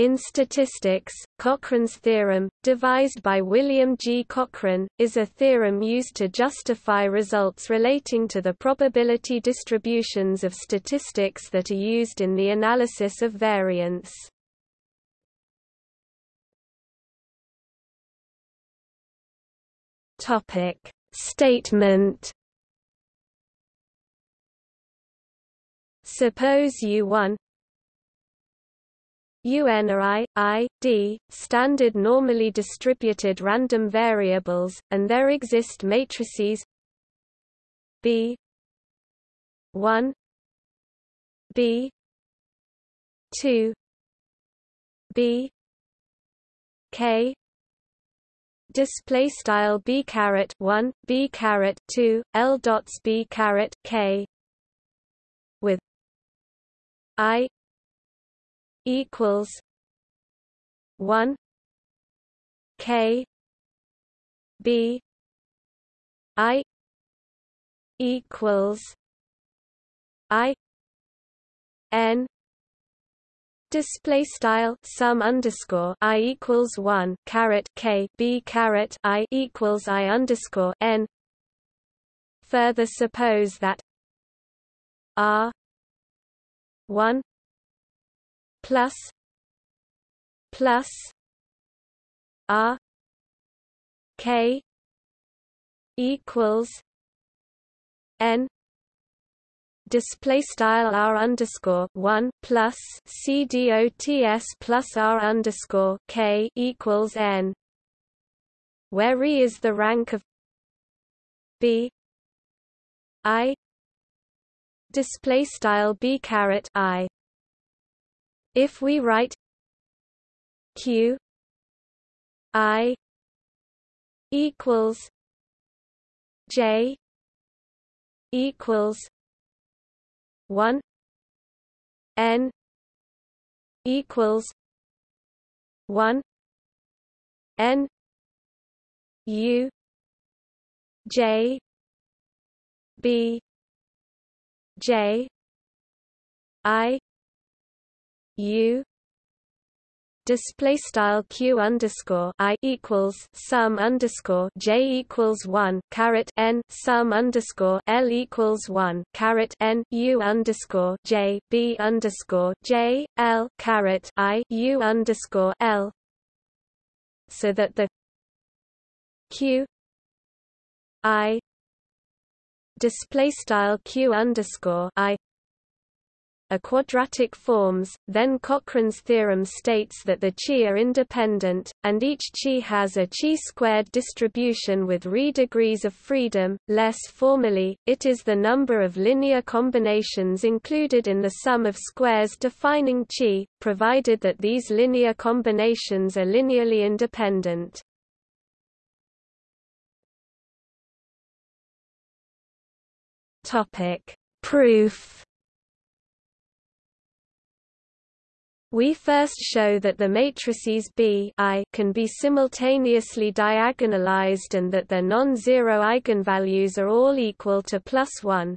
In statistics, Cochran's theorem, devised by William G. Cochran, is a theorem used to justify results relating to the probability distributions of statistics that are used in the analysis of variance. Statement Suppose U1 UN are I, I, D, standard normally distributed random variables, and there exist matrices B 1 B 2 B K display style B caret 1 B caret 2 L dots B caret K with I equals one K B I equals I N Display style sum underscore i equals one caret k b caret i equals i underscore n. Further suppose that r one plus plus R K equals N display style r underscore one plus c dots plus r underscore k equals n, where e is the rank of b i display style b caret i if we write q i equals j equals 1 n equals 1 n u j b j i U display style q underscore i equals sum underscore j equals one caret n sum underscore l equals one caret n u underscore j b underscore j l caret i u underscore l, so that the q i display style q underscore i are quadratic forms, then Cochran's theorem states that the chi are independent, and each chi has a chi-squared distribution with Rho degrees of freedom. Less formally, it is the number of linear combinations included in the sum of squares defining chi, provided that these linear combinations are linearly independent. Topic: Proof We first show that the matrices B I can be simultaneously diagonalized and that their non-zero eigenvalues are all equal to plus 1.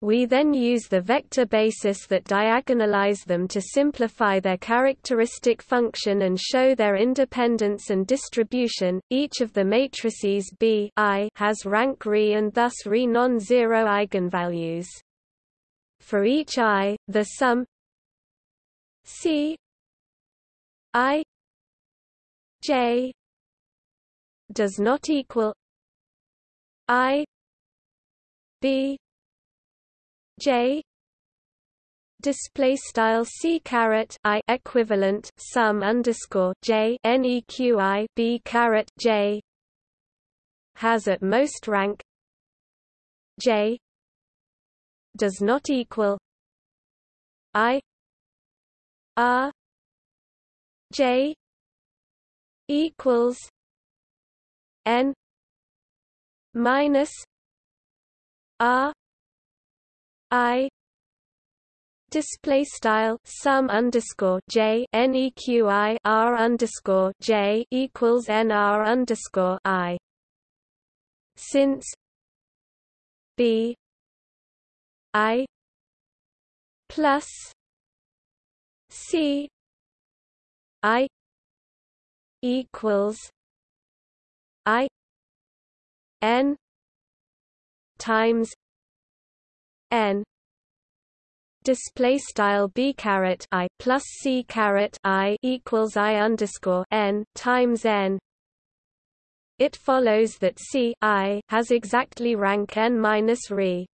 We then use the vector basis that diagonalize them to simplify their characteristic function and show their independence and distribution. Each of the matrices B I has rank Re and thus Re non-zero eigenvalues. For each i, the sum C I J does not equal I B J display style c caret i equivalent sum underscore j neqi b caret j has at most rank j does not equal i R J equals N minus R I display style sum underscore j neqi r underscore j equals n r underscore i. Since b i plus C I equals I N times N display style b caret i plus c caret i equals i underscore n times n. It follows that c i has exactly rank n minus re.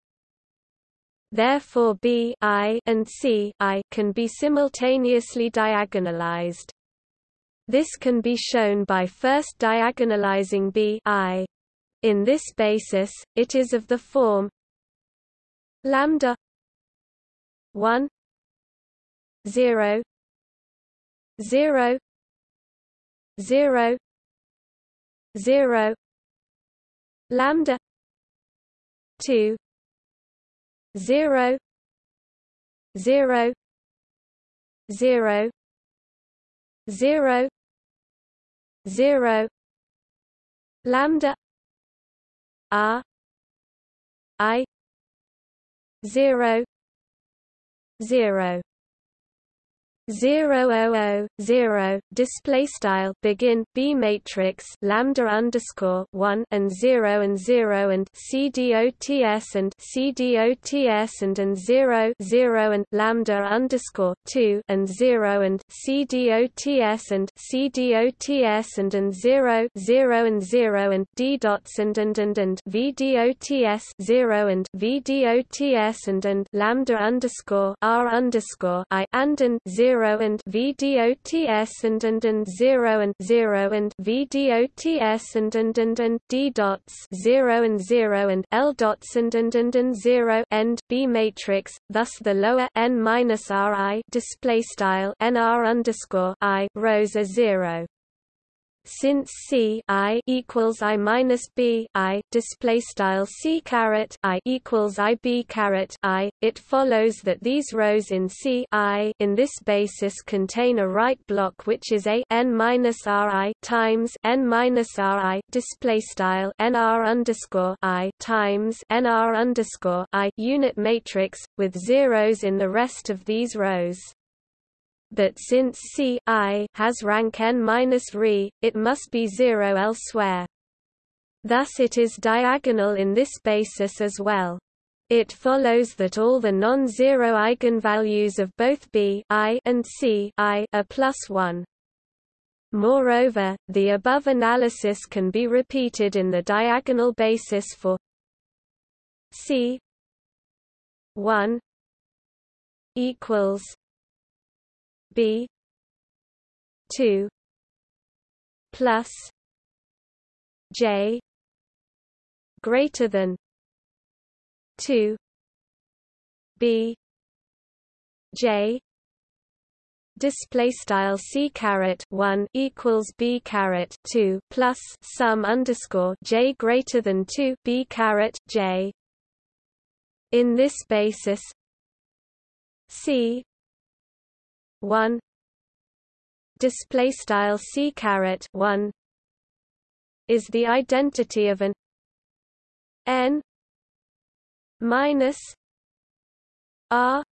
Therefore b i and c i can be simultaneously diagonalized. This can be shown by first diagonalizing b i. In this basis, it is of the form lambda 1 0 0 0 0 lambda 2 0 0 0 0 0 lambda r i 0 0 zero oh oh zero display style begin B matrix lambda underscore one and zero and zero and C dots and C dots and and zero zero and lambda underscore two and zero and C dots and C dots and and zero zero and zero and D dots and and and and V dots zero and V dots and and lambda underscore R underscore I and and zero 0 and VDOTS and and and 0 and 0 and VDOTS and and and and D dots 0 and 0 and L dots and and and and 0 end B matrix thus the lower n minus RI display style NR underscore I rows are 0 since C I equals I minus B I display style C caret I equals I B caret I, it follows that these rows in C I in this basis contain a right block which is a n minus RI times n minus RI display style NR underscore I times NR underscore I unit matrix with zeros in the rest of these rows that since C I has rank n minus re, it must be zero elsewhere. Thus it is diagonal in this basis as well. It follows that all the non-zero eigenvalues of both B I and C I are plus 1. Moreover, the above analysis can be repeated in the diagonal basis for C 1 equals B. two plus J greater than two B. J. Display style c caret 1 equals b caret 2 plus sum underscore j greater than 2 b caret j. In this basis c 1 display style c caret 1 is the identity of an n minus r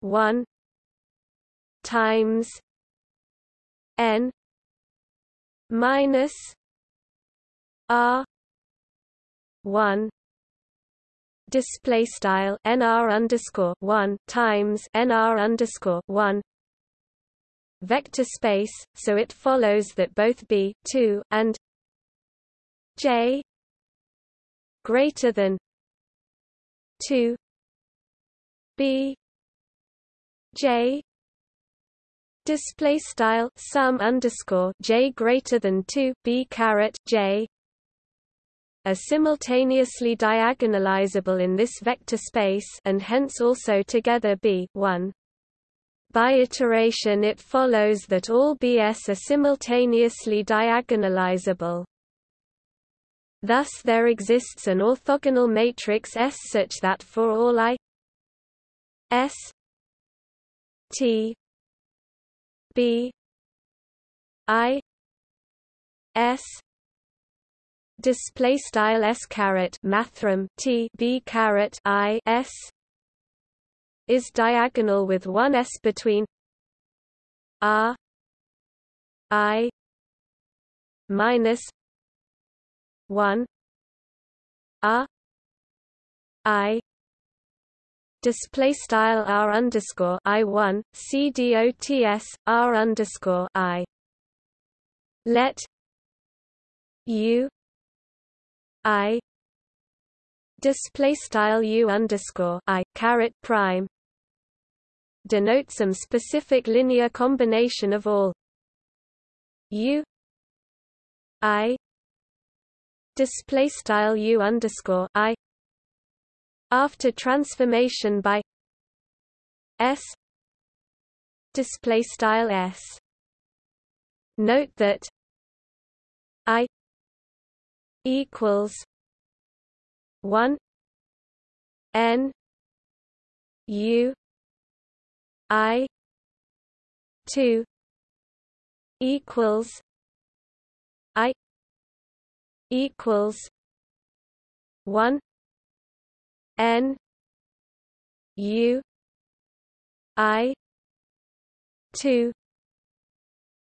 1 times n minus r 1 display style nr underscore one times nr underscore one vector space, so it follows that both b two and j greater than two b j display style sum underscore j greater than 2 b caret j are simultaneously diagonalizable in this vector space and hence also together be 1. By iteration it follows that all Bs are simultaneously diagonalizable. Thus there exists an orthogonal matrix S such that for all i S T B I S display style s caret mathrm t b caret i s is diagonal with one s between r I minus one R I. Display style R underscore I one C D O T S R underscore I. Let U I display style U underscore I caret prime denote some specific linear combination of all. U I display style U underscore I after transformation by S display style S. Note that I equals 1 n u i 2 equals i equals 1 n u i 2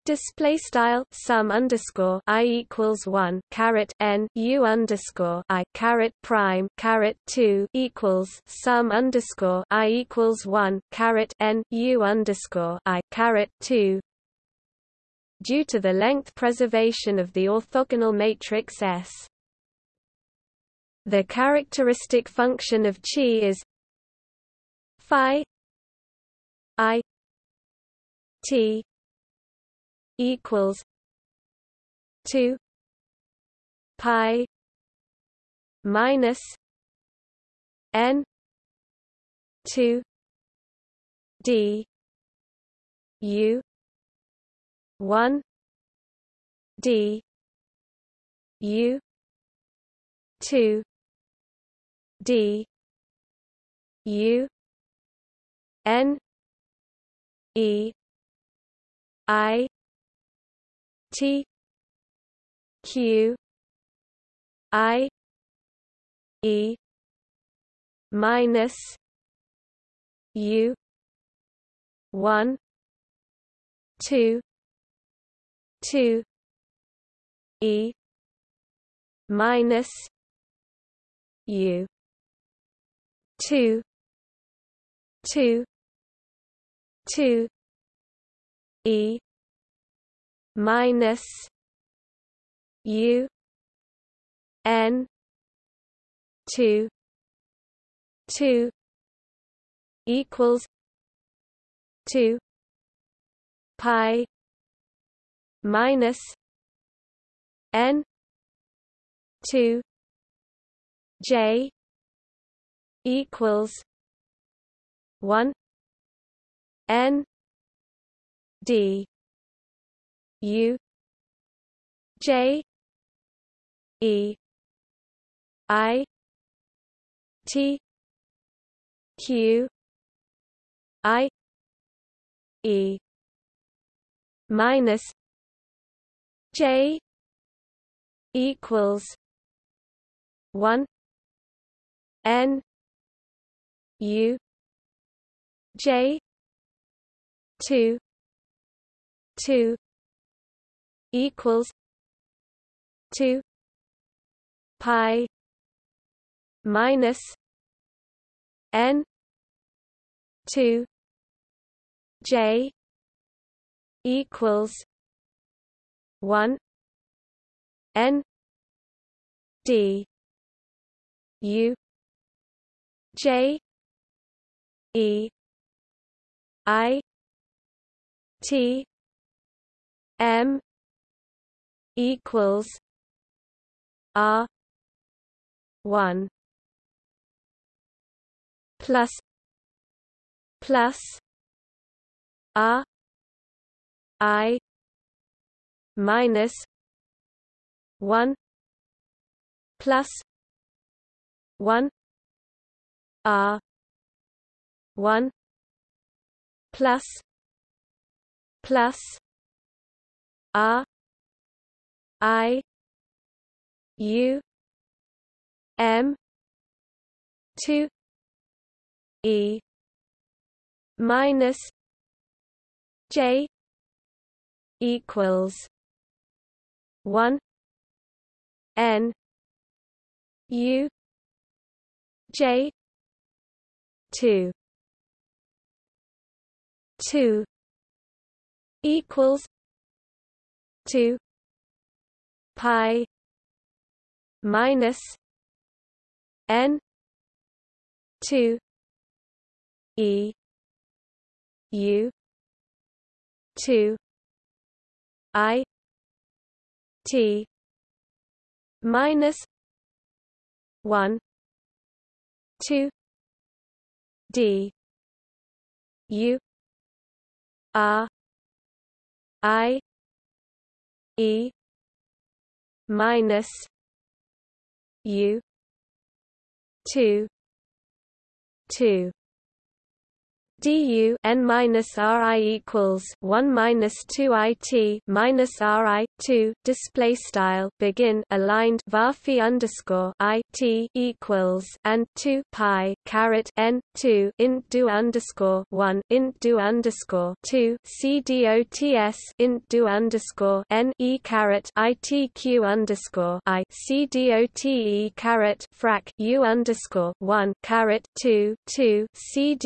Display style sum underscore i equals one caret n u underscore i caret prime caret two equals sum underscore i equals one caret n u underscore i caret two. Due to the length preservation of the orthogonal matrix S, the characteristic function of chi is phi i t equals two pi minus n two d u one d u two d u n e i T Q I E minus U one two two E minus U two two two E minus U N two two equals two pi minus N two J equals one N D U J E I T Q I E minus J equals one N U J two two equals two pi minus n two J equals one N D U J E I T M equals R one plus plus R I minus one plus one R one plus plus R I U M two E minus J equals one N U J two. Two equals two pi minus N two E U two I T minus one two D U R I E minus U two two du n minus ri equals 1 minus 2 it minus ri 2 display style begin aligned var underscore i t equals and 2 pi caret n 2 int do underscore 1 int do underscore 2 c dots int do underscore n e caret itq underscore i. C dote caret frac u underscore 1 caret 2 2 c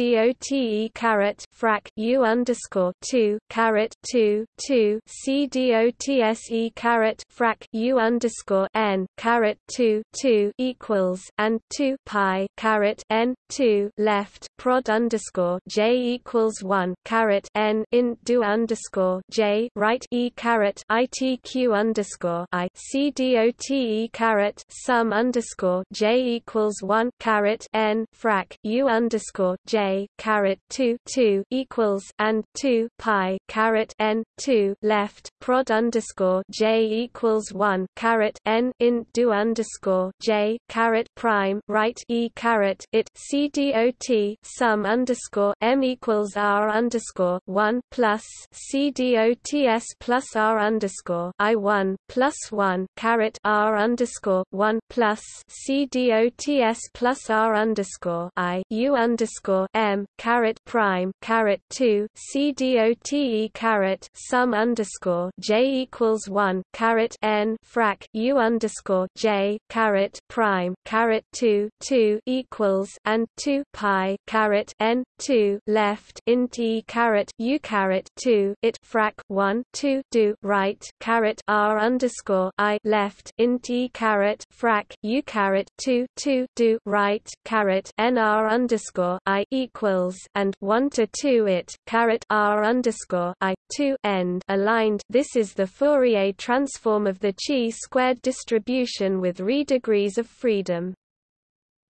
dote caret frac U underscore two caret two two C DOTSE caret frac U underscore N caret two two equals and two pi caret N two left prod underscore J equals one caret N int do underscore J right E caret ITQ underscore I C DOTE caret sum underscore J equals one caret N frac U underscore J caret 2 2 equals and 2 pi caret n 2 left prod underscore j equals 1 caret n int do underscore j caret prime right e caret it c dot sum underscore m equals r underscore 1 plus c dots plus r underscore i 1 plus 1 caret r underscore 1 plus c dots plus r underscore i u underscore m caret prime caret 2 c dote caret sum underscore j equals 1 caret n frac u underscore j caret prime caret 2 2 equals and 2 pi caret n 2 left int e caret u caret 2 it frac 1 2 do right caret r underscore i left int e caret frac u caret 2 2 do right caret n r underscore i equals and 1 to 2 it caret r underscore i 2 end aligned. This is the Fourier transform of the chi-squared distribution with re degrees of freedom.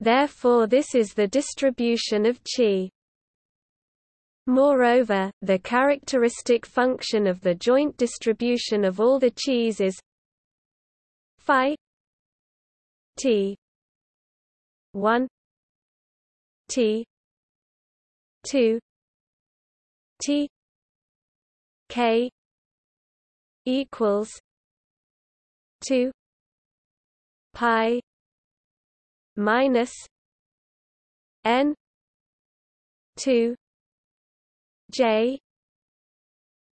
Therefore, this is the distribution of chi. Moreover, the characteristic function of the joint distribution of all the chi's is phi t 1 t 2 T K equals two pi minus N two J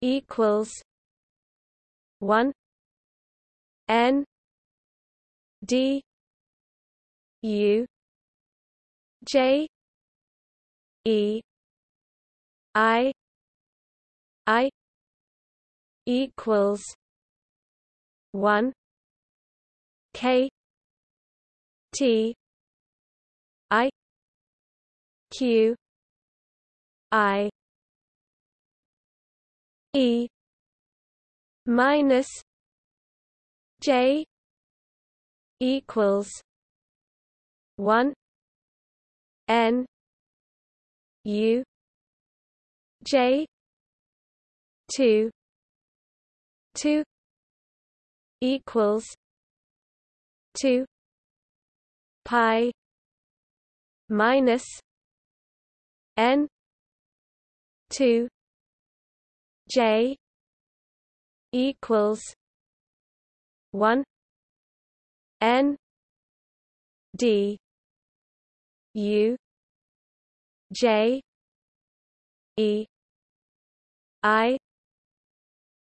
equals one N D U J E I I equals one K T I Q I E minus J equals one N U J two two equals two pi minus N two J equals one N D U J E I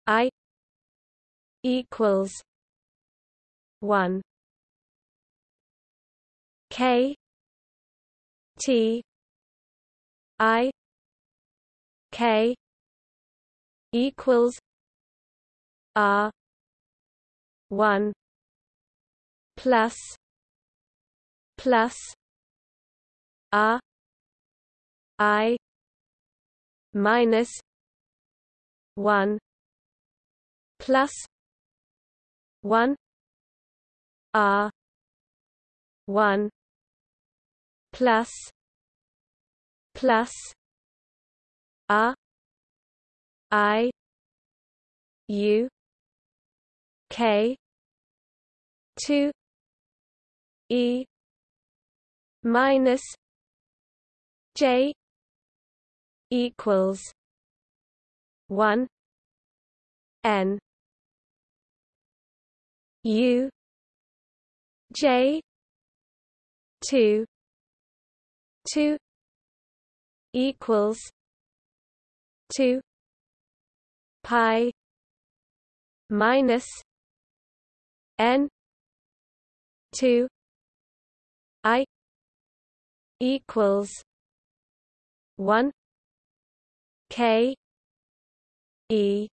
I equals one. K T I K equals R one plus plus R I minus one plus one R one plus plus R I U K two E minus J equals one. N. U. J. Two. Two. Equals. Two. Pi. Minus. N. Two. I. Equals. One. K E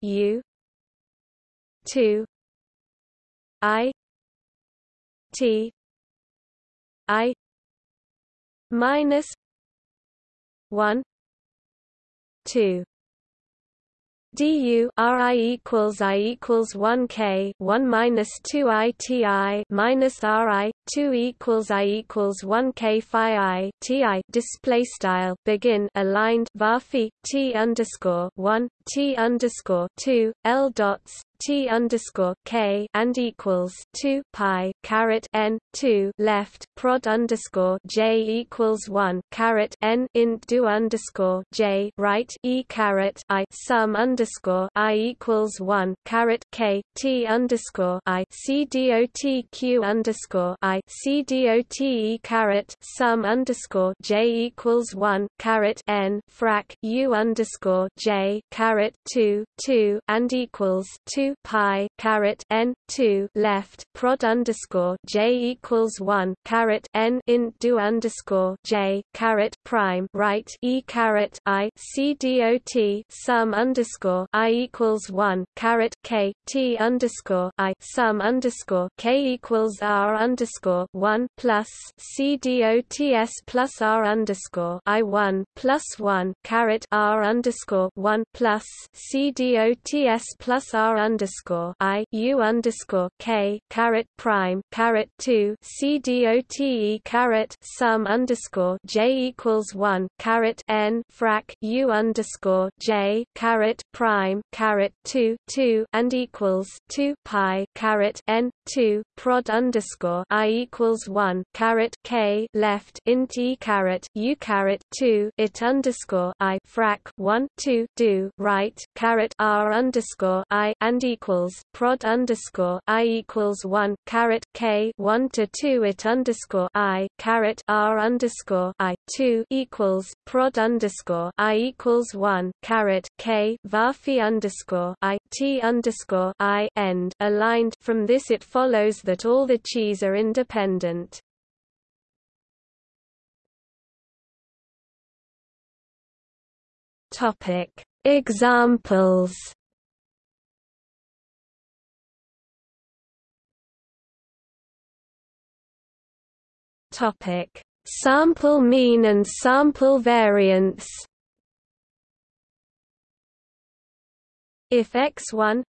U two I T I minus one two du Ri equals I equals 1 K 1 minus 2 I T I minus Ri 2 equals I equals 1 K Phi I T I display style begin aligned varphi T underscore 1 T underscore 2 L dots T underscore K and equals two pi caret N two left prod underscore J equals one caret N int do underscore J right E caret I sum underscore I equals one caret K T underscore I C dot Q underscore I C dot E caret sum underscore J equals one caret N frac U underscore J caret two two and equals two pi caret n two left prod underscore j equals one caret n int do underscore j caret prime right e caret i c dot sum underscore i equals one caret k t underscore i sum underscore k equals r underscore one plus c dots plus r underscore i one plus one caret r underscore one plus c dots plus r underscore i u underscore k caret prime caret two c dote caret sum underscore j equals one caret n frac u underscore j caret prime caret two two and equals two pi caret n two prod underscore i equals one caret k left int e caret u caret two it underscore i frac one two do right caret r underscore i and equals prod underscore i equals one caret k one to two it underscore i caret r underscore i two equals prod underscore i equals one caret k varphi underscore i t underscore i end aligned. From this, it follows that all the chis are independent. Topic Examples. Topic: Sample mean and sample variance. If x1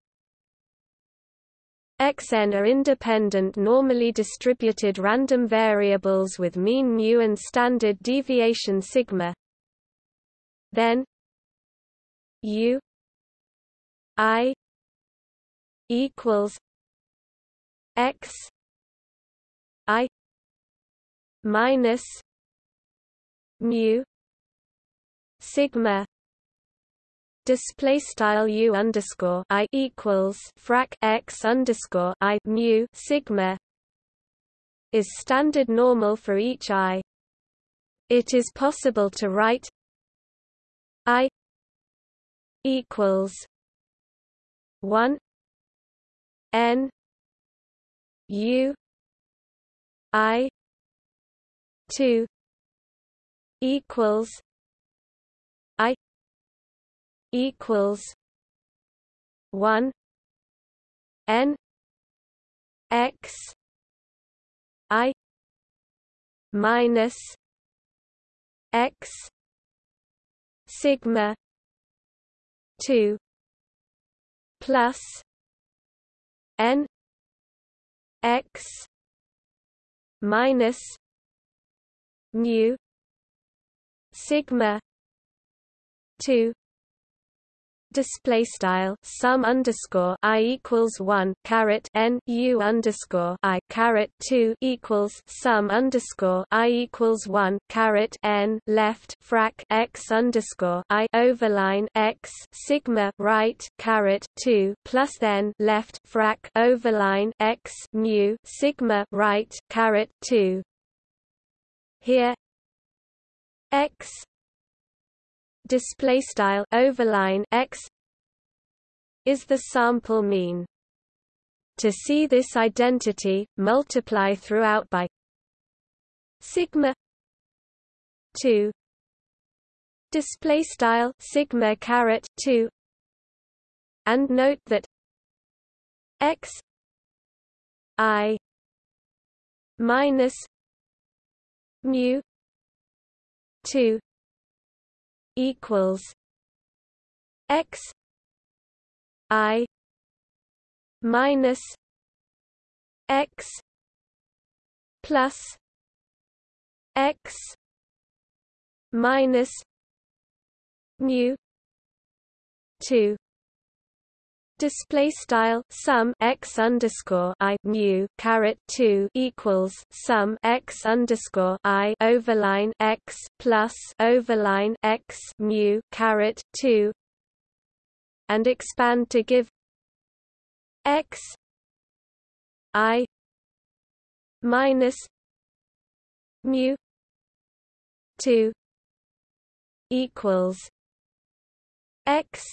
xn are independent normally distributed random variables with mean mu and standard deviation sigma, then u i equals x i minus mu sigma display style u underscore i equals frac x underscore i mu sigma is standard normal for each i. It is possible to write i equals one N U I two equals I equals one N X I minus X sigma two plus N X minus mu sigma 2 display style sum underscore i equals one caret n u underscore i caret two equals sum underscore i equals one caret n left frac x underscore i overline x sigma right caret two plus then left frac overline x mu sigma right caret two. Here x display style overline x is the sample mean. To see this identity multiply throughout by sigma 2 display style sigma caret 2 and note that x i minus mu 2 equals x i minus x plus x minus mu 2 Display style sum x underscore i mu caret two equals sum x underscore i overline x plus overline x mu caret two and expand to give x i minus mu two equals x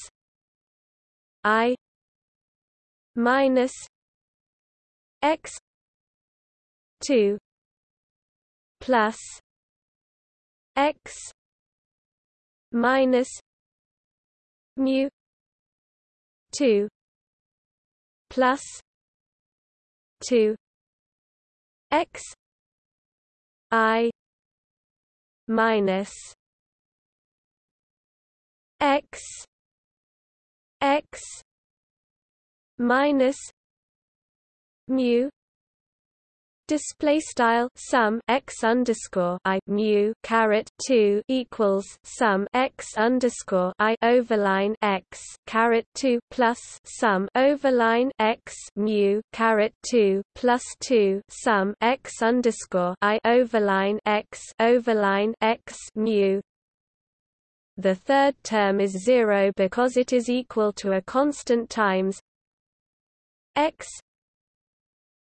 i minus x 2 plus x minus mu 2 plus 2 x i minus x x minus mu display style sum x underscore i mu caret 2 equals sum x underscore i overline x caret 2 plus sum overline x mu caret 2 plus 2 sum x underscore i overline x overline x mu. The third term is zero because it is equal to a constant times x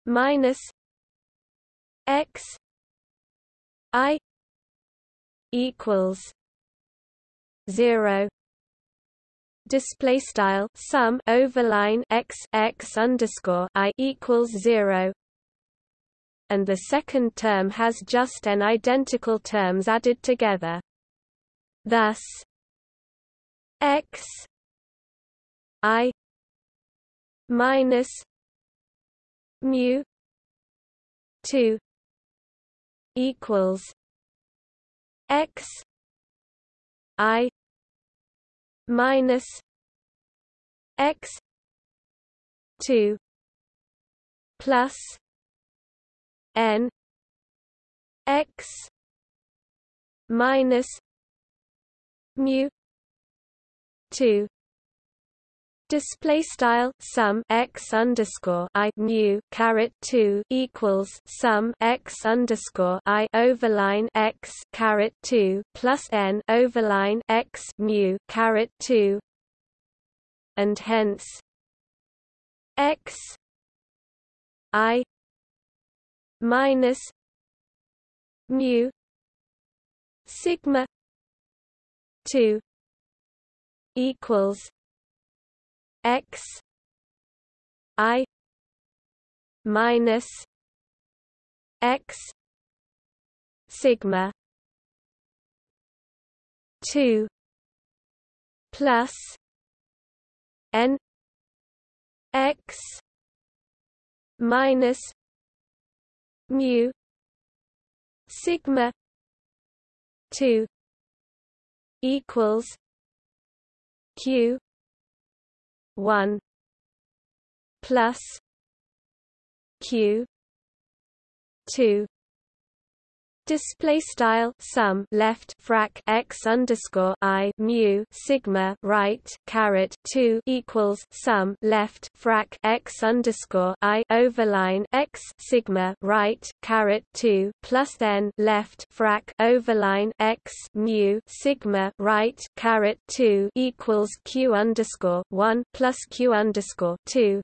minus x i equals 0 display style sum overline x x underscore i equals 0 and the second term has just n identical terms added together. Thus x i minus mu 2 equals x i minus x 2 plus n x minus mu 2 Display style sum x underscore i mu caret two equals sum x underscore i overline x caret two plus n overline x mu caret two, and hence x i minus mu sigma two equals x I minus X sigma 2 plus n x minus mu sigma 2 equals q 1 plus q 2 Display style sum left frac x underscore i mu sigma right caret two equals sum left frac x underscore i overline x sigma right caret two plus then left frac overline x mu sigma right caret two equals q underscore one plus q underscore two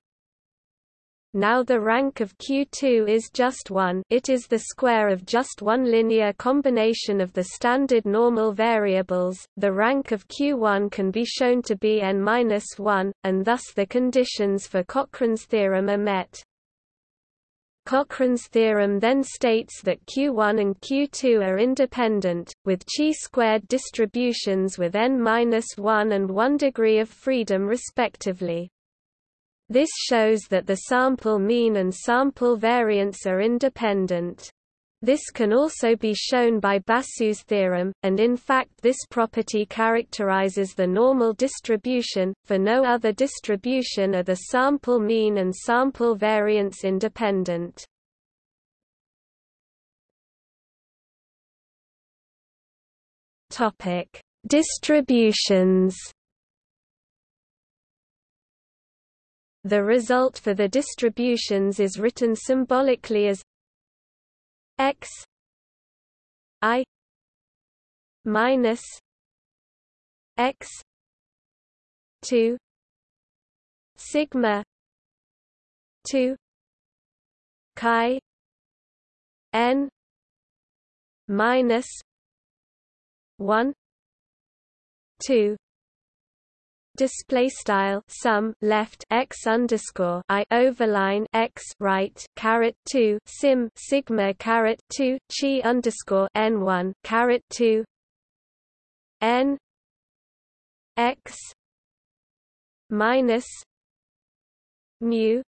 now the rank of Q2 is just 1 it is the square of just one linear combination of the standard normal variables, the rank of Q1 can be shown to be n-1, and thus the conditions for Cochran's theorem are met. Cochran's theorem then states that Q1 and Q2 are independent, with chi-squared distributions with n-1 and 1 degree of freedom respectively. This shows that the sample mean and sample variance are independent. This can also be shown by Basu's theorem, and in fact this property characterizes the normal distribution, for no other distribution are the sample mean and sample variance independent. Distributions The result for the distributions is written symbolically as x i minus x 2 sigma 2 chi n minus 1 2 display style sum left x underscore i overline x right caret 2 sim sigma caret 2 chi underscore n 1 caret 2 n x minus mu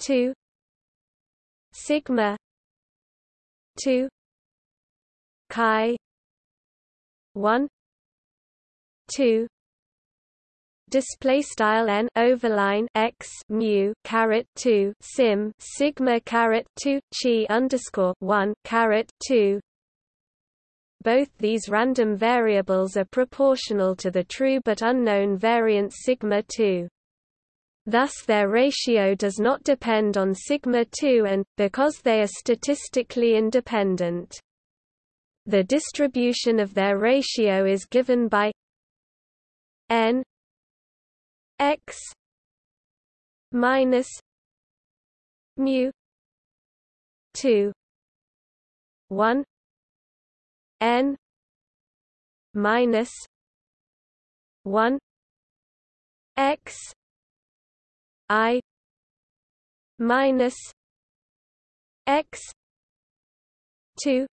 2 sigma 2 chi 1 2 display style n overline x mu caret 2 sim sigma caret 2 chi underscore 1 caret 2 both these random variables are proportional to the true but unknown variance sigma 2 Thus their ratio does not depend on sigma 2 and, because they are statistically independent. The distribution of their ratio is given by n x minus mu 2 1 n minus 1 x i minus x 2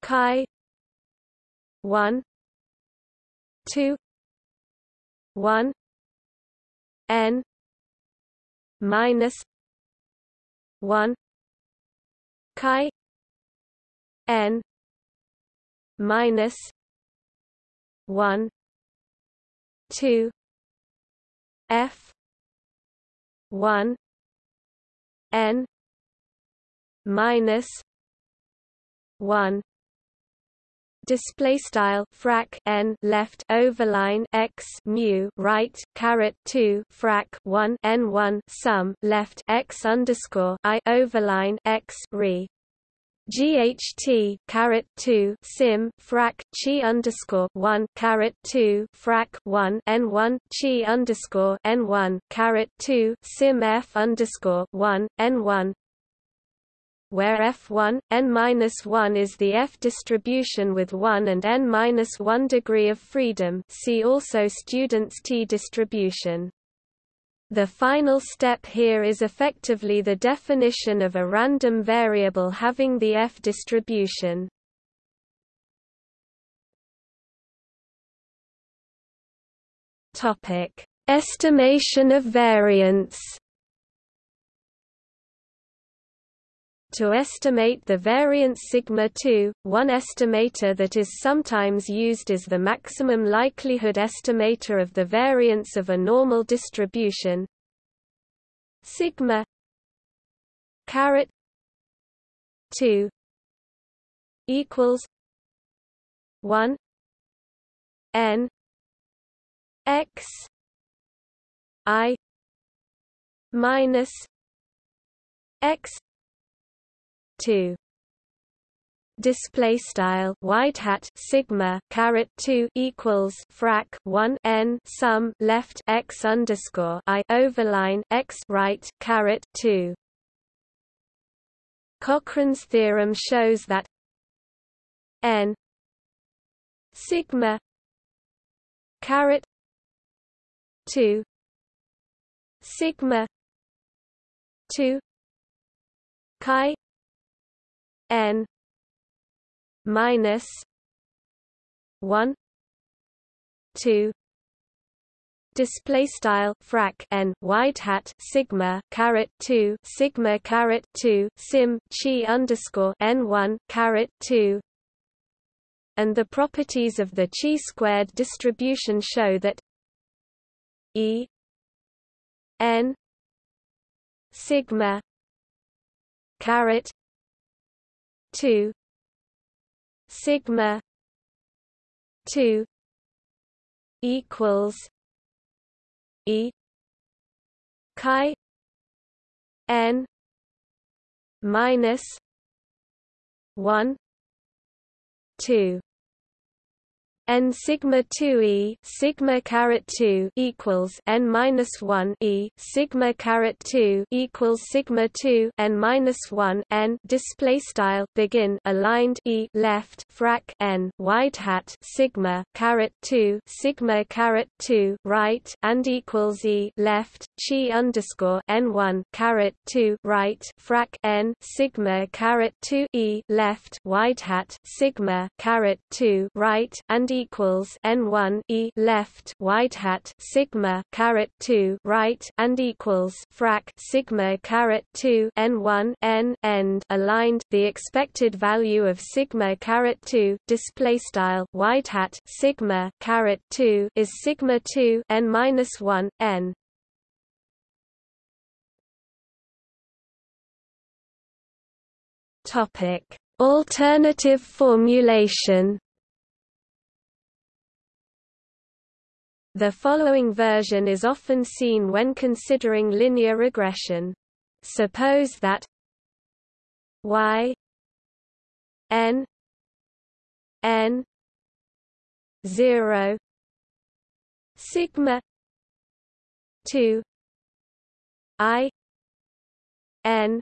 chi 1 2 1 n minus 1 chi n minus 1 2 f 1 n minus 1 display style frac n left overline x mu right caret 2 frac 1 n 1 sum left x underscore i overline x re. GHT caret two sim frac chi underscore one caret two frac one N one chi underscore N one caret two sim F underscore one N one where f1, n-1 is the F distribution with 1 and n-1 degree of freedom see also student's T distribution. The final step here is effectively the definition of a random variable having the F distribution. Topic: Estimation of variance. To estimate the variance sigma 2, one estimator that is sometimes used is the maximum likelihood estimator of the variance of a normal distribution. Sigma caret 2 equals 1 n x i minus x 2 display style wide hat sigma caret 2 equals frac 1 n sum left x underscore i overline x right caret 2 Cochran's theorem shows that n sigma caret 2 sigma 2 chi n minus 1 2 display style frac n wide hat sigma caret 2 sigma caret 2 sim chi underscore n1 caret 2 and the properties of the chi squared distribution show that e n sigma caret 2 sigma 2 equals e chi n minus 1 2 n sigma 2 e sigma caret 2 equals n minus 1 e sigma caret 2 equals sigma 2 n minus 1 n display style begin aligned e left frac n wide hat sigma caret 2 sigma caret 2 right and equals e left chi underscore n 1 caret 2 right frac n sigma caret 2 e left wide hat sigma caret 2 right and equals n1 e left wide hat sigma caret 2 right and equals frac sigma caret 2 n1 n end aligned. The expected value of sigma caret 2 display style wide hat sigma caret 2 is sigma 2 n minus 1 n. Topic. Alternative formulation The following version is often seen when considering linear regression. Suppose that y n n 0 sigma 2 i n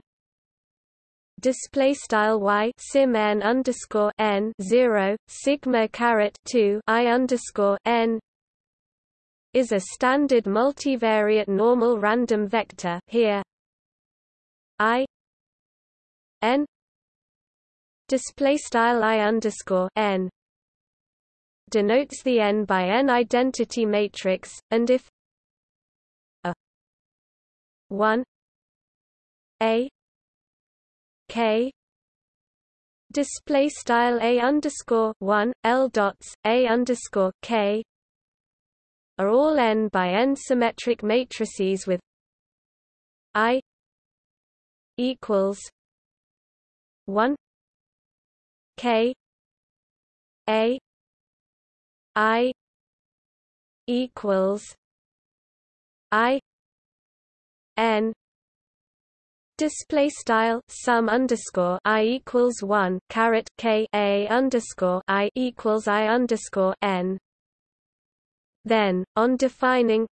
display style y sim n underscore n 0 sigma caret 2 i underscore n is a standard multivariate normal random vector here i n display style i underscore n denotes the n by n identity matrix and if a 1 a k display style a underscore 1 l dots a underscore k are all n by n symmetric matrices with i equals 1 k a i equals i n. Display style sum underscore i equals 1 caret k a underscore i equals i underscore n then, on defining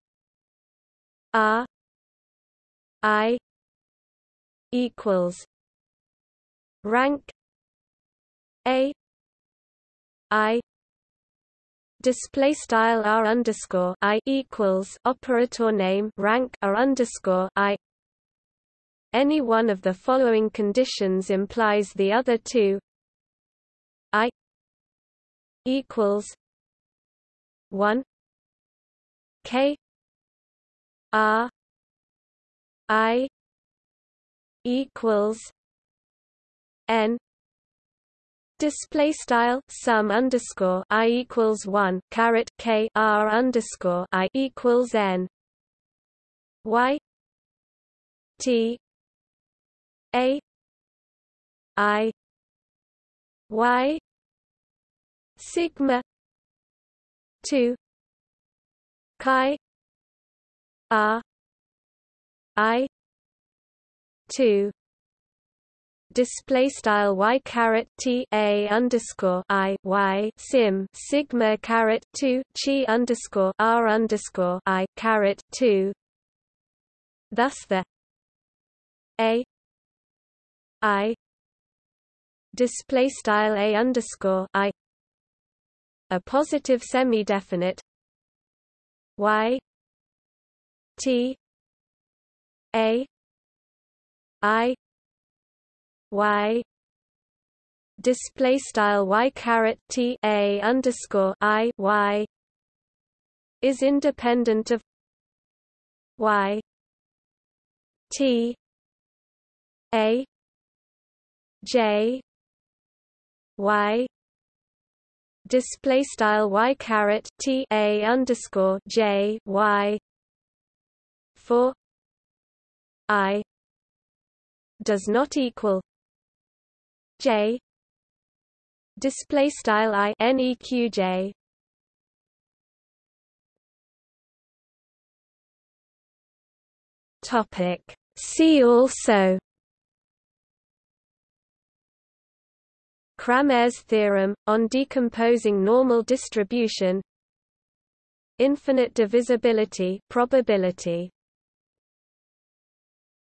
R I equals rank A I display style r underscore i equals operator name rank r underscore i. Any one of the following conditions implies the other two. I equals 1 k. R i. equals n. Display style sum underscore i equals one caret k r underscore i equals n. Y. T. A. I. Y. Sigma two chi r i. Two. Display style y caret t a underscore i y sim sigma caret two chi underscore r underscore i caret two. Thus the a. I. Display style a underscore i. A positive semi-definite y t a i y. Display style y caret t a underscore i y is independent of y t a j y display style y caret t a underscore j y for i does not equal J display style I neqj topic. See also Cramer's theorem, on decomposing normal distribution Infinite divisibility probability